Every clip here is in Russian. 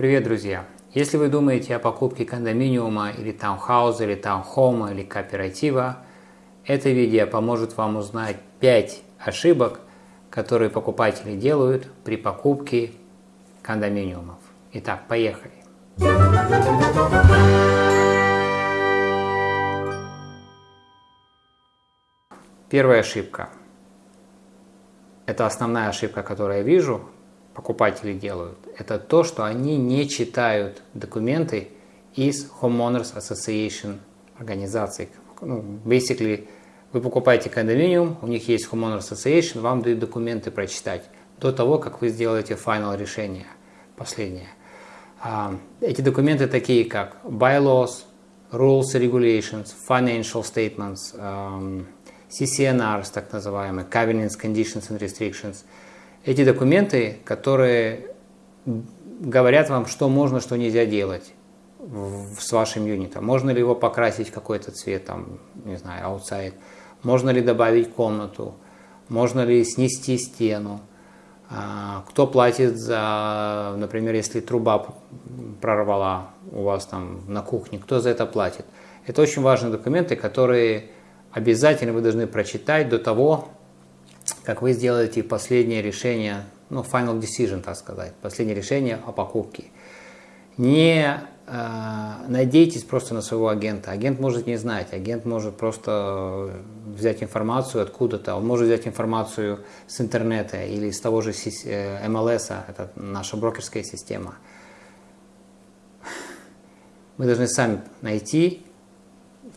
Привет, друзья! Если вы думаете о покупке кондоминиума или таунхауза, или таунхома, или кооператива, это видео поможет вам узнать 5 ошибок, которые покупатели делают при покупке кондоминиумов. Итак, поехали! Первая ошибка. Это основная ошибка, которую я вижу, покупатели делают, это то, что они не читают документы из Homeowners Association организаций. Ну, basically, вы покупаете кондоминиум, у них есть Homeowners Association, вам дают документы прочитать до того, как вы сделаете final решение, последнее. А, эти документы такие, как bylaws, rules regulations, financial statements, CCNRs, так называемые, covenants, conditions and restrictions – эти документы, которые говорят вам, что можно, что нельзя делать с вашим юнитом. Можно ли его покрасить какой-то цвет, там, не знаю, outside. Можно ли добавить комнату. Можно ли снести стену. А, кто платит за, например, если труба прорвала у вас там на кухне, кто за это платит. Это очень важные документы, которые обязательно вы должны прочитать до того, как вы сделаете последнее решение, ну, final decision, так сказать, последнее решение о покупке. Не э, надейтесь просто на своего агента. Агент может не знать, агент может просто взять информацию откуда-то, он может взять информацию с интернета или из того же MLS, э, это наша брокерская система. Вы должны сами найти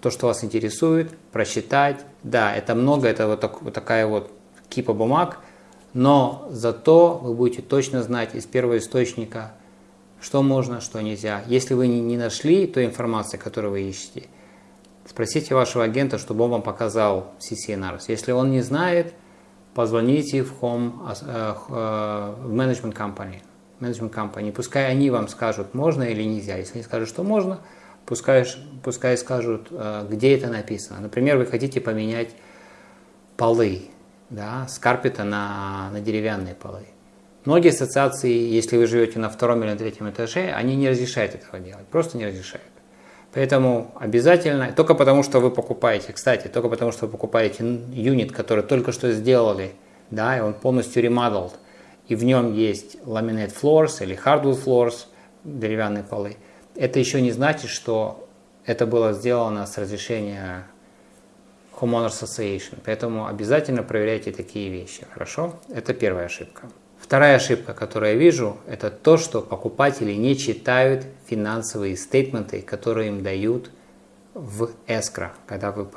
то, что вас интересует, просчитать. Да, это много, это вот, так, вот такая вот кипа бумаг, но зато вы будете точно знать из первого источника, что можно, что нельзя. Если вы не нашли той информации, которую вы ищете, спросите вашего агента, чтобы он вам показал CCNRs. Если он не знает, позвоните в Home, э, в Management Company. Management Company. Пускай они вам скажут, можно или нельзя. Если они скажут, что можно, пускай, пускай скажут, э, где это написано. Например, вы хотите поменять полы да, с карпета на, на деревянные полы. Многие ассоциации, если вы живете на втором или на третьем этаже, они не разрешают этого делать, просто не разрешают. Поэтому обязательно, только потому что вы покупаете, кстати, только потому что вы покупаете юнит, который только что сделали, да, и он полностью remodeled, и в нем есть laminate floors или hardwood floors, деревянные полы, это еще не значит, что это было сделано с разрешения Homeowners Association. Поэтому обязательно проверяйте такие вещи. Хорошо? Это первая ошибка. Вторая ошибка, которую я вижу, это то, что покупатели не читают финансовые стейтменты, которые им дают в escrow, когда, вы,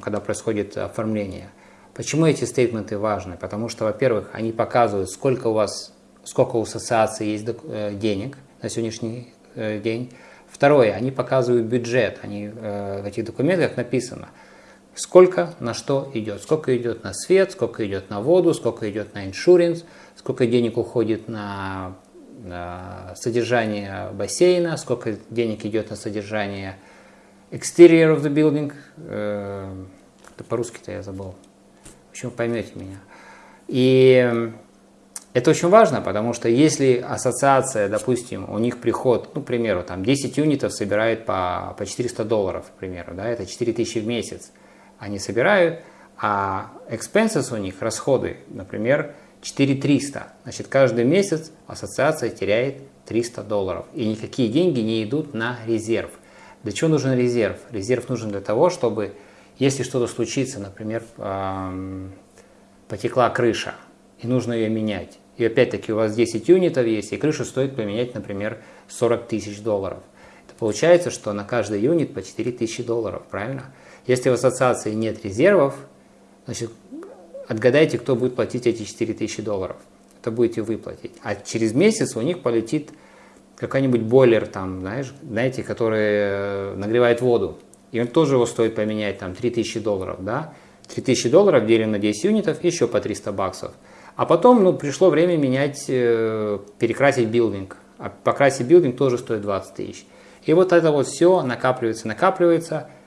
когда происходит оформление. Почему эти стейтменты важны? Потому что, во-первых, они показывают, сколько у вас, сколько у ассоциации есть э, денег на сегодняшний э, день. Второе, они показывают бюджет. Они, э, в этих документах написано – сколько на что идет. Сколько идет на свет, сколько идет на воду, сколько идет на иншуренс, сколько денег уходит на, на содержание бассейна, сколько денег идет на содержание exterior of the building. Э, по-русски-то я забыл. В общем, поймете меня. И это очень важно, потому что если ассоциация, допустим, у них приход, ну, к примеру, там 10 юнитов собирает по, по 400 долларов, к примеру, да, это 4000 в месяц, они собирают, а expenses у них, расходы, например, 4300. Значит, каждый месяц ассоциация теряет 300 долларов. И никакие деньги не идут на резерв. Для чего нужен резерв? Резерв нужен для того, чтобы, если что-то случится, например, потекла крыша, и нужно ее менять. И опять-таки у вас 10 юнитов есть, и крышу стоит поменять, например, 40 тысяч долларов. Это получается, что на каждый юнит по 4 тысячи долларов, правильно? Если в ассоциации нет резервов, значит, отгадайте, кто будет платить эти 4000 долларов. Это будете вы платить. А через месяц у них полетит какой-нибудь бойлер, там, знаешь, знаете, который э, нагревает воду. И он тоже его стоит поменять, там, 3000 долларов, да? 3000 долларов делим на 10 юнитов, еще по 300 баксов. А потом, ну, пришло время менять, э, перекрасить билдинг. А покрасить билдинг тоже стоит 20 тысяч. И вот это вот все накапливается, накапливается –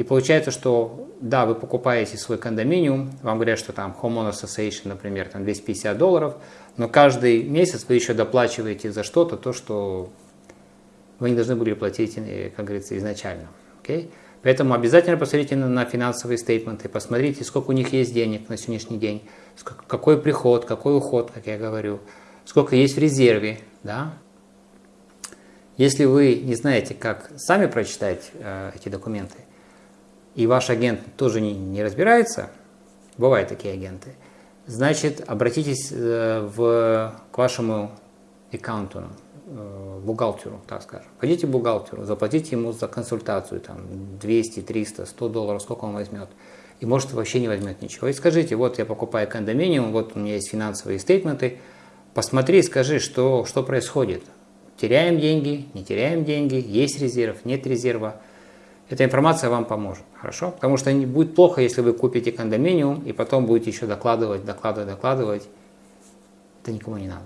и получается, что да, вы покупаете свой кондоминиум, вам говорят, что там Homeowner Association, например, там 250 долларов, но каждый месяц вы еще доплачиваете за что-то, то, что вы не должны были платить, э, как говорится, изначально. Okay? Поэтому обязательно посмотрите на, на финансовые стейтменты, посмотрите, сколько у них есть денег на сегодняшний день, сколько, какой приход, какой уход, как я говорю, сколько есть в резерве. Да? Если вы не знаете, как сами прочитать э, эти документы, и ваш агент тоже не, не разбирается, бывают такие агенты, значит, обратитесь э, в, к вашему аккаунту, Э, бухгалтеру, так скажем. Пойдите к бухгалтеру, заплатите ему за консультацию там 200, 300, 100 долларов, сколько он возьмет. И может вообще не возьмет ничего. И скажите, вот я покупаю кондоминиум, вот у меня есть финансовые стейтменты, посмотри, скажи, что, что происходит. Теряем деньги, не теряем деньги, есть резерв, нет резерва. Эта информация вам поможет, хорошо? Потому что будет плохо, если вы купите кондоминиум и потом будете еще докладывать, докладывать, докладывать. Это никому не надо.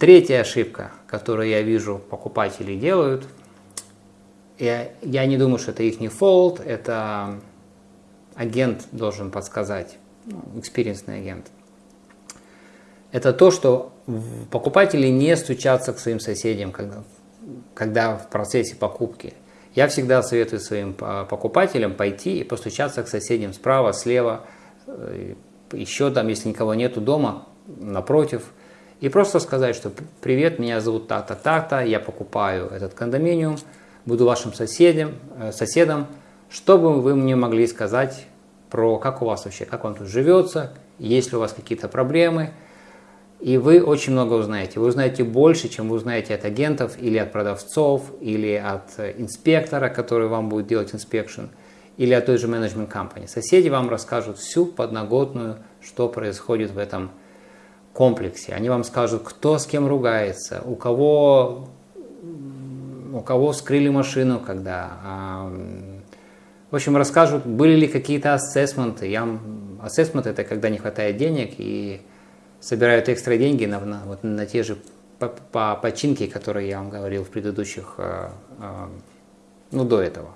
Третья ошибка, которую я вижу покупатели делают, я, я не думаю, что это их не фолд, это агент должен подсказать, ну, экспириенсный агент. Это то, что покупатели не стучатся к своим соседям, когда, когда в процессе покупки. Я всегда советую своим покупателям пойти и постучаться к соседям справа, слева, э, еще там, если никого нету дома, напротив – и просто сказать, что привет, меня зовут так-то, так-то, я покупаю этот кондоминиум, буду вашим соседем, э, соседом, чтобы вы мне могли сказать про как у вас вообще, как вам тут живется, есть ли у вас какие-то проблемы. И вы очень много узнаете. Вы узнаете больше, чем вы узнаете от агентов или от продавцов, или от э, инспектора, который вам будет делать inspection, или от той же менеджмент компании. Соседи вам расскажут всю подноготную, что происходит в этом комплексе. Они вам скажут, кто с кем ругается, у кого, у кого вскрыли машину, когда. В общем, расскажут, были ли какие-то assessment ы. Я, ассессмент это когда не хватает денег и собирают экстра деньги на, на, вот, на те же по, по починки, которые я вам говорил в предыдущих, э, э, ну, до этого.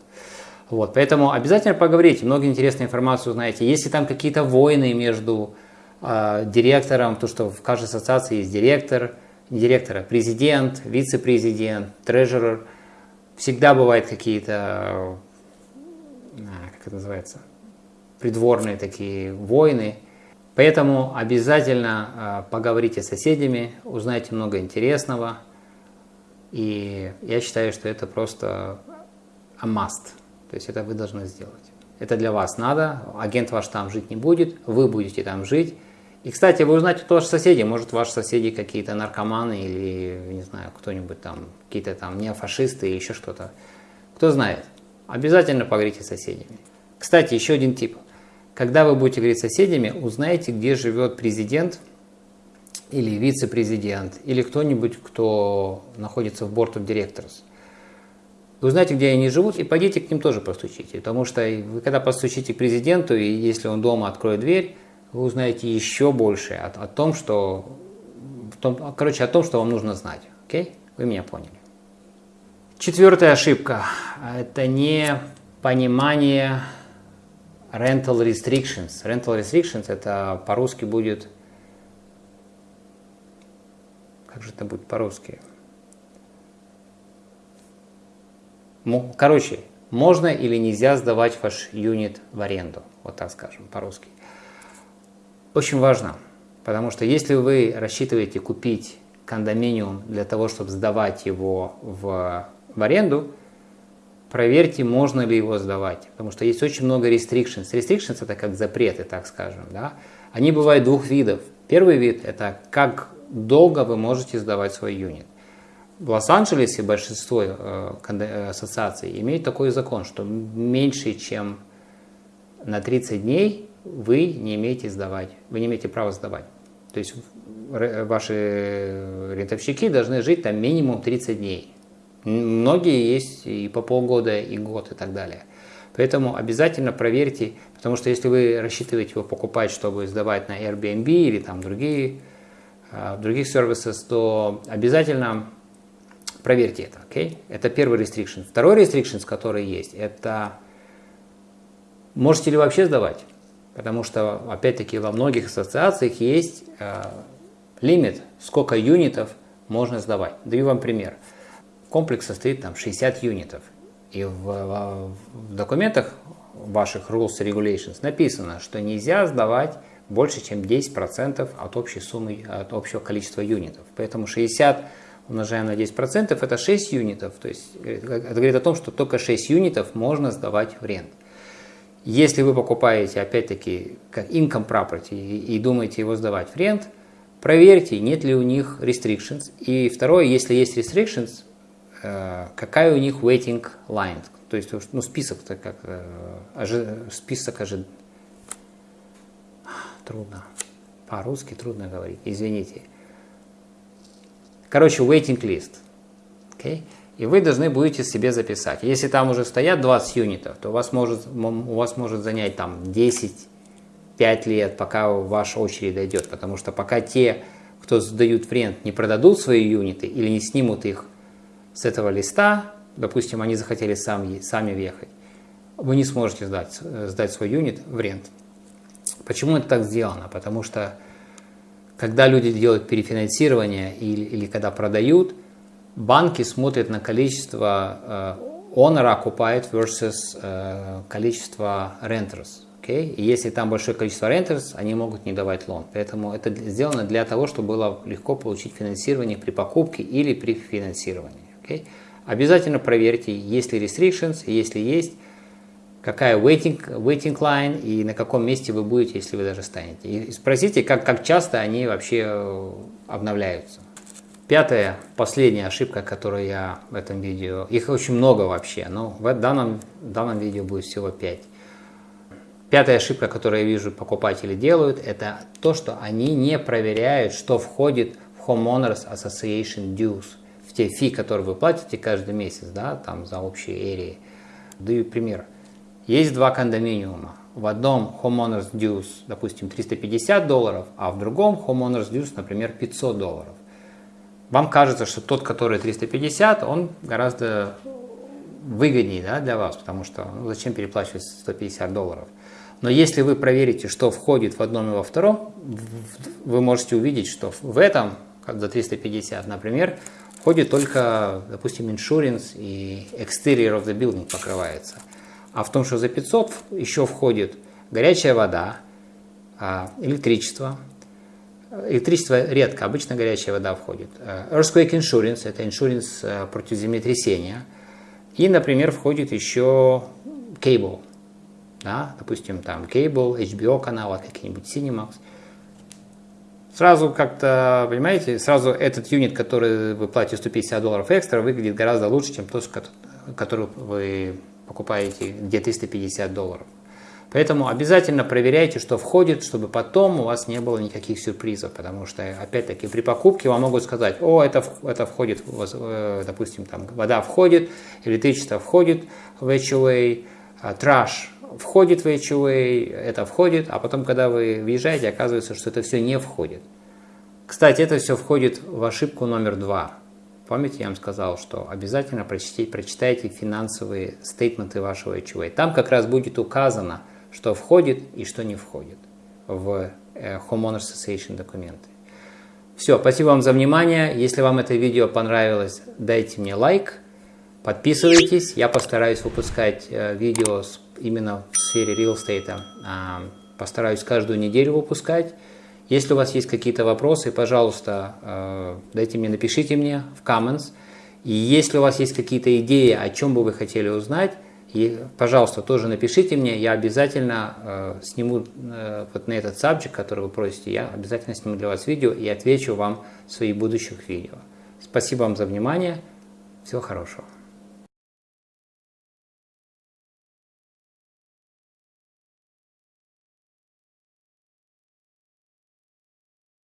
Вот, поэтому обязательно поговорите, много интересной информации узнаете. Если там какие-то войны между а, директором, то что в каждой ассоциации есть директор, не директор, а президент, вице-президент, трежерер. Всегда бывают какие-то, а, как это называется, придворные такие войны. Поэтому обязательно а, поговорите с соседями, узнайте много интересного. И я считаю, что это просто a must. То есть это вы должны сделать. Это для вас надо, агент ваш там жить не будет, вы будете там жить. И, кстати, вы узнаете тоже соседей. Может, ваши соседи какие-то наркоманы или, не знаю, кто-нибудь там, какие-то там неофашисты или еще что-то. Кто знает. Обязательно поговорите с соседями. Кстати, еще один тип. Когда вы будете говорить с соседями, узнайте, где живет президент или вице-президент, или кто-нибудь, кто находится в Board of Directors. Вы узнаете, где они живут, и пойдите к ним тоже постучите. Потому что вы когда постучите к президенту, и если он дома откроет дверь, вы узнаете еще больше о, о том, что, в том, короче, о том, что вам нужно знать. Окей? Вы меня поняли. Четвертая ошибка – это не понимание rental restrictions. Rental restrictions – это по-русски будет… Как же это будет по-русски? Короче, можно или нельзя сдавать ваш юнит в аренду, вот так скажем, по-русски очень важно, потому что если вы рассчитываете купить кондоминиум для того, чтобы сдавать его в, в аренду, проверьте, можно ли его сдавать, потому что есть очень много restrictions. Restrictions это как запреты, так скажем. Да? Они бывают двух видов. Первый вид это как долго вы можете сдавать свой юнит. В Лос-Анджелесе большинство э, э ассоциаций имеют такой закон, что меньше, чем на 30 дней вы не имеете сдавать, вы не имеете права сдавать. То есть ваши рентовщики должны жить там минимум 30 дней. Многие есть и по полгода, и год, и так далее. Поэтому обязательно проверьте, потому что если вы рассчитываете его покупать, чтобы сдавать на Airbnb или там другие, а, других сервисов, то обязательно проверьте это. Okay? Это первый restriction. Второй restriction, который есть, это можете ли вообще сдавать? Потому что, опять-таки, во многих ассоциациях есть э, лимит, сколько юнитов можно сдавать. Даю вам пример. Комплекс состоит там 60 юнитов. И в, в, в документах ваших Rules Regulations написано, что нельзя сдавать больше, чем 10% от общей суммы, от общего количества юнитов. Поэтому 60 умножаем на 10% это 6 юнитов. То есть это говорит о том, что только 6 юнитов можно сдавать в рент. Если вы покупаете, опять-таки, как income property и, и думаете его сдавать в рент, проверьте, нет ли у них restrictions. И второе, если есть restrictions, какая у них waiting line, то есть ну, список, -то как, э, список ожидания трудно. По-русски трудно говорить, извините. Короче, waiting list. Okay? И вы должны будете себе записать. Если там уже стоят 20 юнитов, то у вас может, у вас может занять там 10, 5 лет, пока ваша очередь дойдет. Потому что пока те, кто сдают в рент, не продадут свои юниты или не снимут их с этого листа, допустим, они захотели сами, сами въехать, вы не сможете сдать, сдать свой юнит в рент. Почему это так сделано? Потому что когда люди делают перефинансирование или, или когда продают, банки смотрят на количество э, owner occupied versus э, количество renters. Okay? И если там большое количество renters, они могут не давать лон. Поэтому это сделано для того, чтобы было легко получить финансирование при покупке или при финансировании. Okay? Обязательно проверьте, есть ли restrictions, если есть, какая waiting, waiting line и на каком месте вы будете, если вы даже станете. И спросите, как, как часто они вообще э, обновляются. Пятая, последняя ошибка, которую я в этом видео, их очень много вообще, но в данном, в данном видео будет всего 5. Пятая ошибка, которую я вижу покупатели делают, это то, что они не проверяют, что входит в Homeowners Association Dues, те фи, которые вы платите каждый месяц, да, там за общие эрии. Даю пример. Есть два кондоминиума. В одном homeowners dues, допустим, 350 долларов, а в другом homeowners dues, например, 500 долларов. Вам кажется, что тот, который 350, он гораздо выгоднее да, для вас, потому что ну, зачем переплачивать 150 долларов. Но если вы проверите, что входит в одном и во втором, вы можете увидеть, что в этом, за 350, например, входит только, допустим, insurance и exterior of the building покрывается а в том, что за 500 еще входит горячая вода, а, электричество. Электричество редко, обычно горячая вода входит. Э, earthquake insurance – это иншуренс э, против землетрясения. И, например, входит еще cable. Да, допустим, там cable, HBO канал, какие-нибудь Cinemax. Сразу как-то, понимаете, сразу этот юнит, который вы платите 150 долларов экстра, выглядит гораздо лучше, чем тот, который вы покупаете, где 350 долларов. Поэтому обязательно проверяйте, что входит, чтобы потом у вас не было никаких сюрпризов, потому что, опять-таки, при покупке вам могут сказать, о, это, это входит, э, допустим, там вода входит, электричество входит в HOA, а траш входит в HOA, это входит, а потом, когда вы въезжаете, оказывается, что это все не входит. Кстати, это все входит в ошибку номер два – Помните, я вам сказал, что обязательно прочитайте, прочитайте финансовые стейтменты вашего HOA. Там как раз будет указано, что входит и что не входит в э, Homeowners Association документы. Все, спасибо вам за внимание. Если вам это видео понравилось, дайте мне лайк, подписывайтесь. Я постараюсь выпускать э, видео именно в сфере real estate. А, постараюсь каждую неделю выпускать. Если у вас есть какие-то вопросы, пожалуйста, э, дайте мне, напишите мне в comments. И если у вас есть какие-то идеи, о чем бы вы хотели узнать, и, пожалуйста, тоже напишите мне, я обязательно э, сниму э, вот на этот subject, который вы просите, я обязательно сниму для вас видео и отвечу вам в своих будущих видео. Спасибо вам за внимание, всего хорошего.